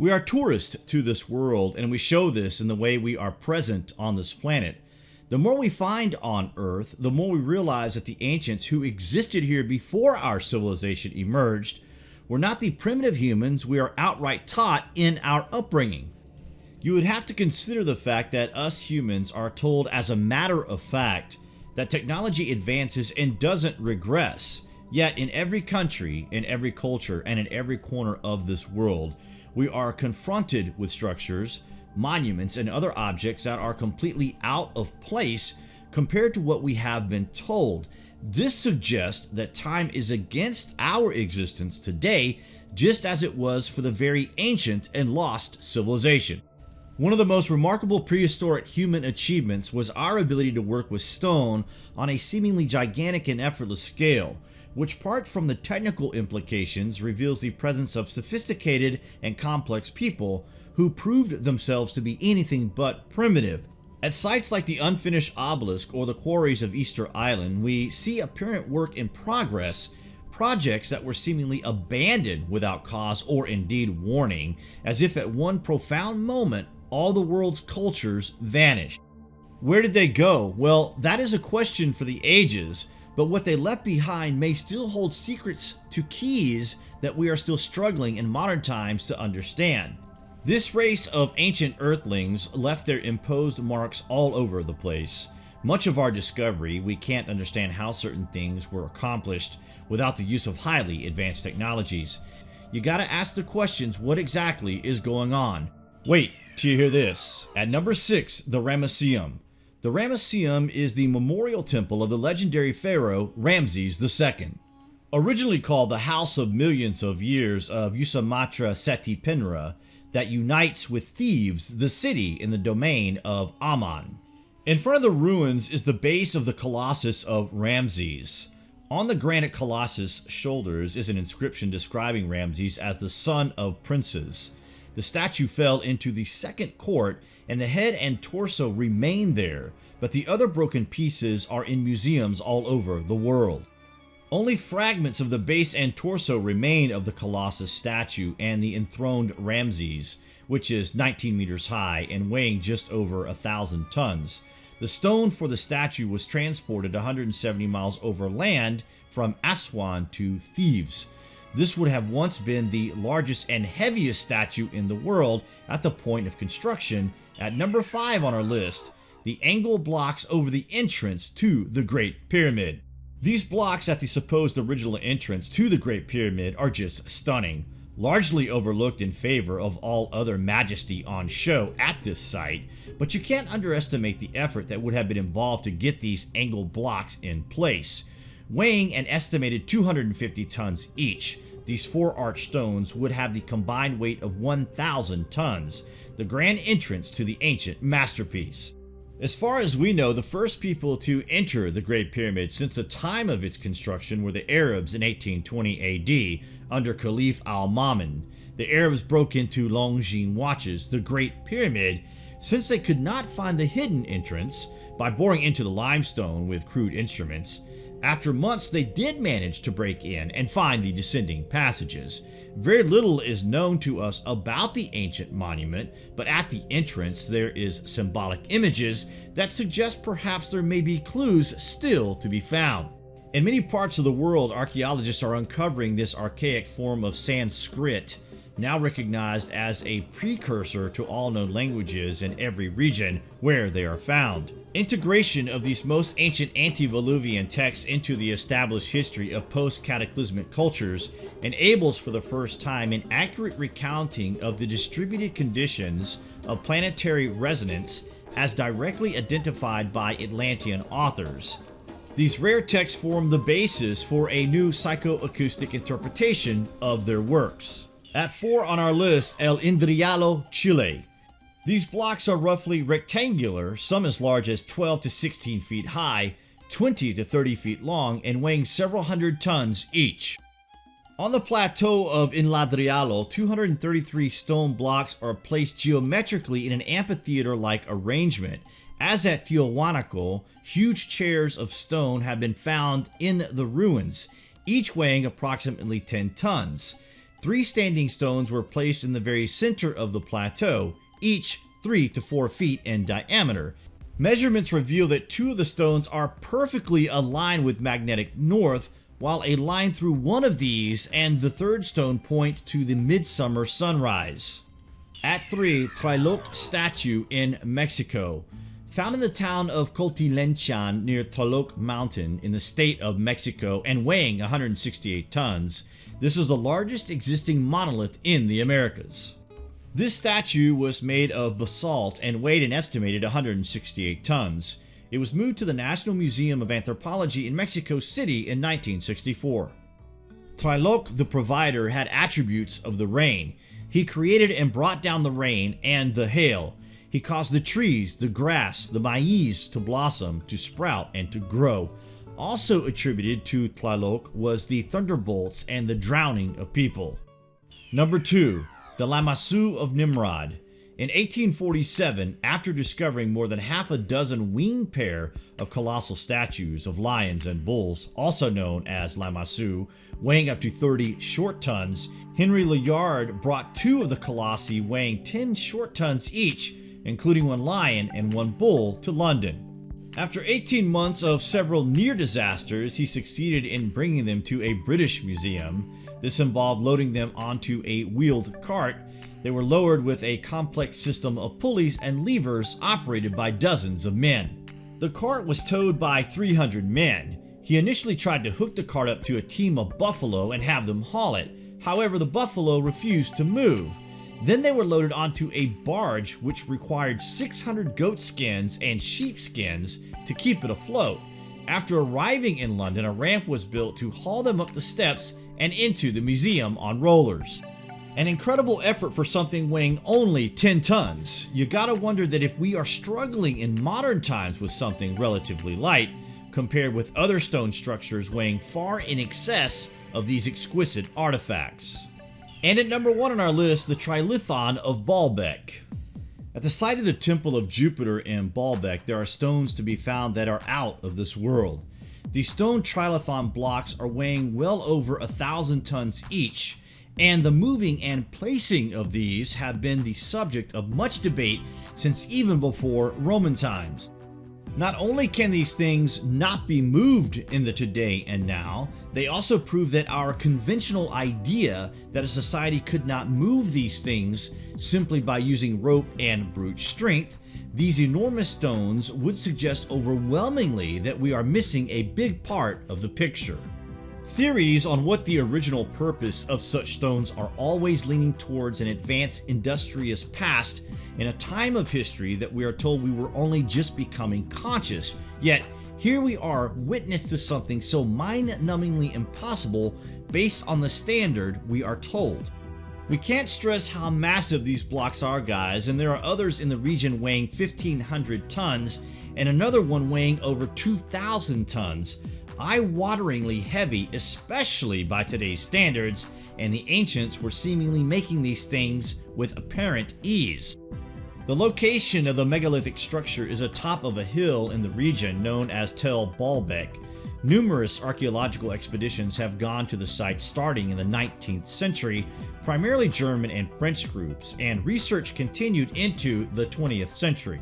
We are tourists to this world, and we show this in the way we are present on this planet. The more we find on Earth, the more we realize that the ancients who existed here before our civilization emerged were not the primitive humans we are outright taught in our upbringing. You would have to consider the fact that us humans are told as a matter of fact that technology advances and doesn't regress. Yet in every country, in every culture, and in every corner of this world, we are confronted with structures, monuments, and other objects that are completely out of place compared to what we have been told. This suggests that time is against our existence today, just as it was for the very ancient and lost civilization. One of the most remarkable prehistoric human achievements was our ability to work with stone on a seemingly gigantic and effortless scale, which apart from the technical implications reveals the presence of sophisticated and complex people who proved themselves to be anything but primitive. At sites like the unfinished obelisk or the quarries of Easter Island, we see apparent work in progress projects that were seemingly abandoned without cause or indeed warning, as if at one profound moment all the world's cultures vanished. Where did they go? Well, that is a question for the ages, but what they left behind may still hold secrets to keys that we are still struggling in modern times to understand. This race of ancient earthlings left their imposed marks all over the place. Much of our discovery, we can't understand how certain things were accomplished without the use of highly advanced technologies. You gotta ask the questions what exactly is going on. Wait, till you hear this. At number 6, the Ramesseum. The Ramesseum is the memorial temple of the legendary pharaoh Ramses II. Originally called the House of Millions of Years of Usamatra Seti Penra, that unites with Thebes, the city in the domain of Amun. In front of the ruins is the base of the Colossus of Ramses. On the granite colossus shoulders is an inscription describing Ramses as the son of princes. The statue fell into the second court and the head and torso remain there, but the other broken pieces are in museums all over the world. Only fragments of the base and torso remain of the Colossus statue and the enthroned Ramses, which is 19 meters high and weighing just over a thousand tons. The stone for the statue was transported 170 miles over land from Aswan to Thebes, this would have once been the largest and heaviest statue in the world at the point of construction. At number 5 on our list, the angle blocks over the entrance to the Great Pyramid. These blocks at the supposed original entrance to the Great Pyramid are just stunning, largely overlooked in favor of all other majesty on show at this site, but you can't underestimate the effort that would have been involved to get these angle blocks in place. Weighing an estimated 250 tons each, these four arch stones would have the combined weight of 1,000 tons, the grand entrance to the ancient masterpiece. As far as we know, the first people to enter the Great Pyramid since the time of its construction were the Arabs in 1820 AD under Caliph al-Ma'mun. The Arabs broke into Longines watches, the Great Pyramid, since they could not find the hidden entrance by boring into the limestone with crude instruments. After months, they did manage to break in and find the descending passages. Very little is known to us about the ancient monument, but at the entrance there is symbolic images that suggest perhaps there may be clues still to be found. In many parts of the world, archaeologists are uncovering this archaic form of Sanskrit now recognized as a precursor to all known languages in every region where they are found. Integration of these most ancient antediluvian texts into the established history of post-cataclysmic cultures enables for the first time an accurate recounting of the distributed conditions of planetary resonance as directly identified by Atlantean authors. These rare texts form the basis for a new psychoacoustic interpretation of their works. At 4 on our list, El Enladrillado, Chile. These blocks are roughly rectangular, some as large as 12 to 16 feet high, 20 to 30 feet long, and weighing several hundred tons each. On the plateau of Enladrillado, 233 stone blocks are placed geometrically in an amphitheater-like arrangement. As at Tiahuanaco, huge chairs of stone have been found in the ruins, each weighing approximately 10 tons. Three standing stones were placed in the very center of the plateau, each 3 to 4 feet in diameter. Measurements reveal that two of the stones are perfectly aligned with magnetic north, while a line through one of these and the third stone points to the midsummer sunrise. At 3, Tlaloc statue in Mexico. Found in the town of Coatlinchan near Tlaloc Mountain in the state of Mexico and weighing 168 tons, this is the largest existing monolith in the Americas. This statue was made of basalt and weighed an estimated 168 tons. It was moved to the National Museum of Anthropology in Mexico City in 1964. Tlaloc the provider had attributes of the rain. He created and brought down the rain and the hail. He caused the trees, the grass, the maize to blossom, to sprout, and to grow. Also attributed to Tlaloc was the thunderbolts and the drowning of people. Number 2. The Lamassu of Nimrud. In 1847, after discovering more than half a dozen winged pair of colossal statues of lions and bulls, also known as Lamassu, weighing up to 30 short tons, Henry Layard brought two of the colossi weighing 10 short tons each, including one lion and one bull, to London. After 18 months of several near disasters, he succeeded in bringing them to a British museum. This involved loading them onto a wheeled cart they were lowered with a complex system of pulleys and levers operated by dozens of men. The cart was towed by 300 men. He initially tried to hook the cart up to a team of buffalo and have them haul it. However, the buffalo refused to move. Then they were loaded onto a barge which required 600 goat skins and sheep skins to keep it afloat. After arriving in London, a ramp was built to haul them up the steps and into the museum on rollers. An incredible effort for something weighing only 10 tons. You gotta wonder that if we are struggling in modern times with something relatively light, compared with other stone structures weighing far in excess of these exquisite artifacts. And at number one on our list, the Trilithon of Baalbek. At the site of the Temple of Jupiter in Baalbek, there are stones to be found that are out of this world. These stone trilithon blocks are weighing well over a thousand tons each, and the moving and placing of these have been the subject of much debate since even before Roman times. Not only can these things not be moved in the today and now, they also prove that our conventional idea that a society could not move these things simply by using rope and brute strength, these enormous stones would suggest overwhelmingly that we are missing a big part of the picture. Theories on what the original purpose of such stones are always leaning towards an advanced industrious past in a time of history that we are told we were only just becoming conscious, yet here we are witness to something so mind-numbingly impossible based on the standard we are told. We can't stress how massive these blocks are guys and there are others in the region weighing 1500 tons and another one weighing over 2000 tons eye-wateringly heavy, especially by today's standards, and the ancients were seemingly making these things with apparent ease. The location of the megalithic structure is atop of a hill in the region known as Tel Baalbek. Numerous archaeological expeditions have gone to the site starting in the 19th century, primarily German and French groups, and research continued into the 20th century.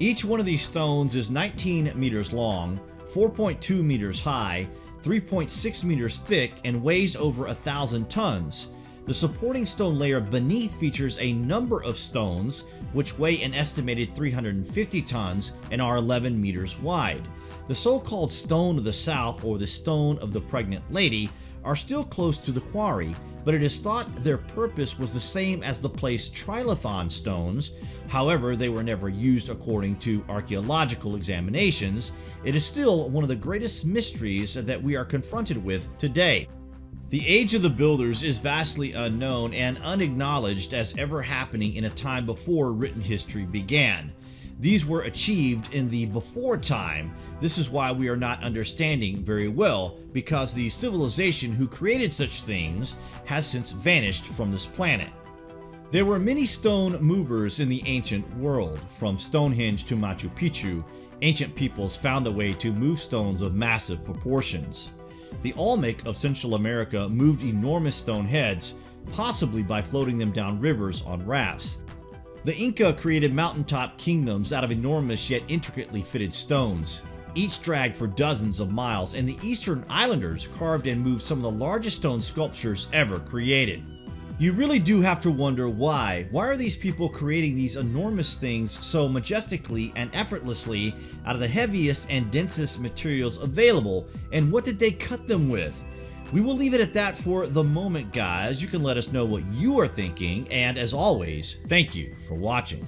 Each one of these stones is 19 meters long, 4.2 meters high, 3.6 meters thick, and weighs over a thousand tons. The supporting stone layer beneath features a number of stones which weigh an estimated 350 tons and are 11 meters wide. The so-called Stone of the South or the Stone of the Pregnant Lady are still close to the quarry, but it is thought their purpose was the same as the place trilithon stones, However, they were never used according to archaeological examinations. It is still one of the greatest mysteries that we are confronted with today. The age of the builders is vastly unknown and unacknowledged as ever happening in a time before written history began. These were achieved in the before time. This is why we are not understanding very well, because the civilization who created such things has since vanished from this planet. There were many stone movers in the ancient world. From Stonehenge to Machu Picchu, ancient peoples found a way to move stones of massive proportions. The Olmec of Central America moved enormous stone heads, possibly by floating them down rivers on rafts. The Inca created mountaintop kingdoms out of enormous yet intricately fitted stones, each dragged for dozens of miles, and the Easter Islanders carved and moved some of the largest stone sculptures ever created. You really do have to wonder why. Why are these people creating these enormous things so majestically and effortlessly out of the heaviest and densest materials available, and what did they cut them with? We will leave it at that for the moment, guys. You can let us know what you are thinking, and as always, thank you for watching.